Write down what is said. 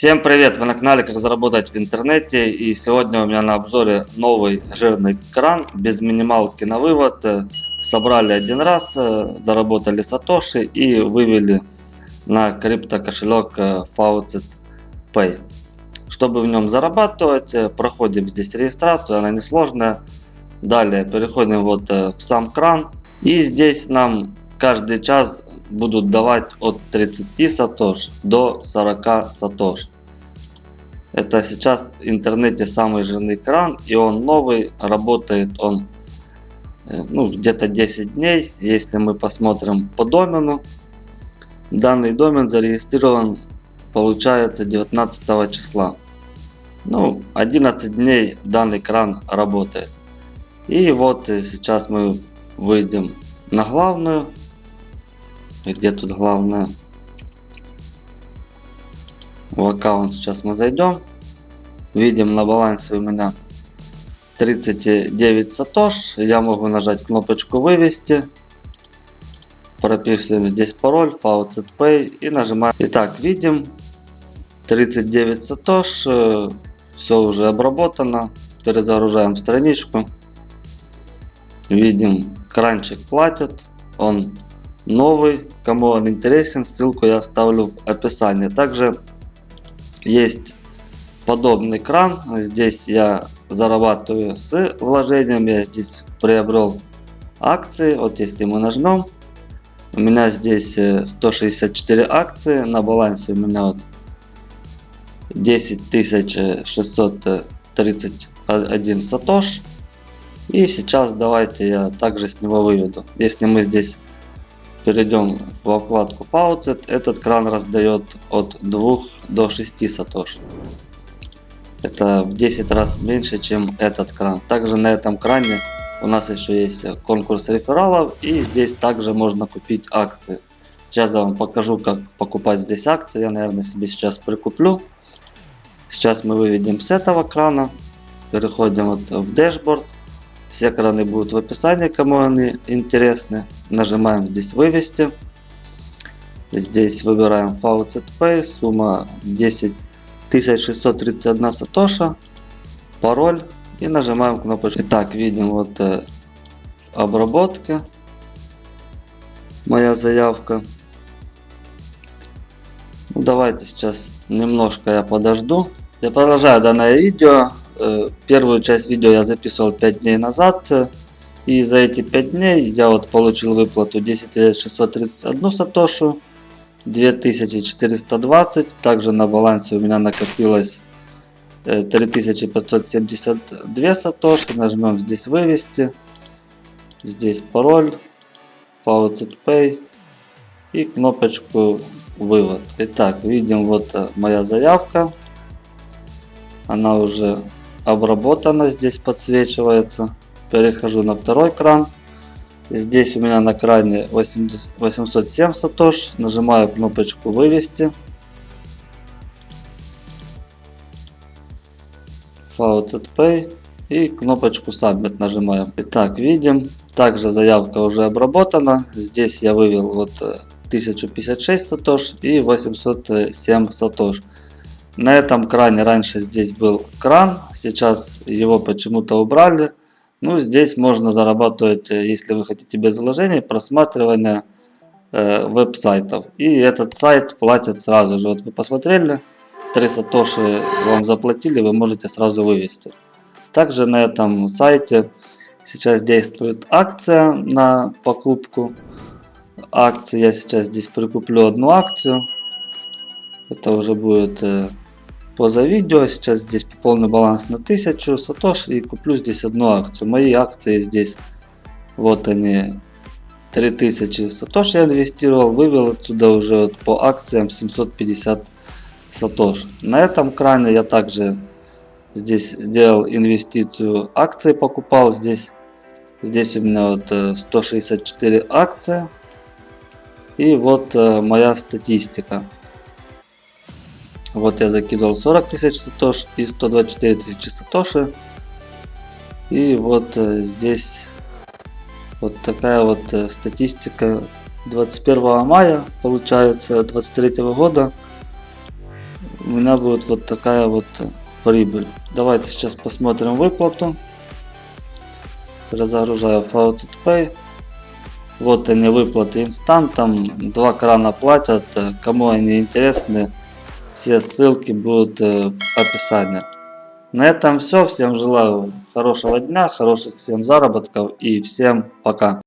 Всем привет! Вы на канале Как заработать в интернете и сегодня у меня на обзоре новый жирный кран без минималки на вывод. Собрали один раз, заработали сатоши и вывели на крипто кошелек Faucet Pay. Чтобы в нем зарабатывать, проходим здесь регистрацию, она несложная. Далее переходим вот в сам кран и здесь нам каждый час будут давать от 30 сатош до 40 сатош. Это сейчас в интернете самый жирный кран и он новый, работает он э, ну, где-то 10 дней. Если мы посмотрим по домену, данный домен зарегистрирован получается 19 числа. Ну, 11 дней данный кран работает. И вот э, сейчас мы выйдем на главную где тут главное? В аккаунт сейчас мы зайдем. Видим на балансе у меня 39 сатош. Я могу нажать кнопочку вывести. Прописываем здесь пароль Faucet Pay и нажимаем. Итак, видим 39 сатош. Все уже обработано. Перезагружаем страничку. Видим, кранчик платит. Он новый. Кому он интересен, ссылку я оставлю в описании. Также есть подобный кран. Здесь я зарабатываю с вложением. Я здесь приобрел акции. Вот если мы нажмем, у меня здесь 164 э, акции. На балансе у меня вот 10 631 сатош. И сейчас давайте я также с него выведу. Если мы здесь перейдем в вкладку Faucet, этот кран раздает от 2 до 6 сатош. Это в 10 раз меньше, чем этот кран. Также на этом кране у нас еще есть конкурс рефералов и здесь также можно купить акции. Сейчас я вам покажу, как покупать здесь акции. Я, наверное, себе сейчас прикуплю. Сейчас мы выведем с этого крана. Переходим вот в дашборд. Все краны будут в описании, кому они интересны. Нажимаем здесь вывести. Здесь выбираем Pay. Сумма 10 631 сатоша. Пароль. И нажимаем кнопочку. Итак, видим вот э, в обработке моя заявка. Ну, давайте сейчас немножко я подожду. Я продолжаю данное видео. Э, первую часть видео я записывал 5 дней назад. И за эти 5 дней я вот получил выплату 10 631 сатошу. 2420. Также на балансе у меня накопилось 3572 э, сатоши. Нажмем здесь вывести. Здесь пароль. Faucet Pay. И кнопочку вывод. Итак, видим вот э, моя заявка. Она уже обработана, здесь подсвечивается. Перехожу на второй кран. Здесь у меня на кране 80, 807 сатош. Нажимаю кнопочку вывести. Faucet Pay и кнопочку Submit нажимаем. Итак, видим. Также заявка уже обработана. Здесь я вывел вот 1056 э, сатош и 807 сатош. На этом кране раньше здесь был кран, сейчас его почему-то убрали. Ну, здесь можно зарабатывать, э, если вы хотите без вложений, просматривание э, веб-сайтов. И этот сайт платит сразу же. Вот вы посмотрели, 3 сатоши вам заплатили, вы можете сразу вывести. Также на этом сайте сейчас действует акция на покупку акций. Я сейчас здесь прикуплю одну акцию. Это уже будет э, поза видео. Сейчас здесь пополню баланс на 1000 сатош и куплю здесь одну акцию. Мои акции здесь, вот они, 3000 сатош я инвестировал, вывел отсюда уже вот по акциям 750 сатош. На этом кране я также здесь делал инвестицию акции, покупал здесь. Здесь у меня вот 164 э, акции. И вот э, моя статистика. Вот я закидывал 40 тысяч сатош и 124 тысячи сатоши. И вот э, здесь вот такая вот э, статистика 21 мая получается 23 года. у меня будет вот такая вот э, прибыль. Давайте сейчас посмотрим выплату. Разогружаю Faucet Pay. Вот они выплаты инстант, там два крана платят, кому они интересны, все ссылки будут э, в описании. На этом все, всем желаю хорошего дня, хороших всем заработков и всем пока.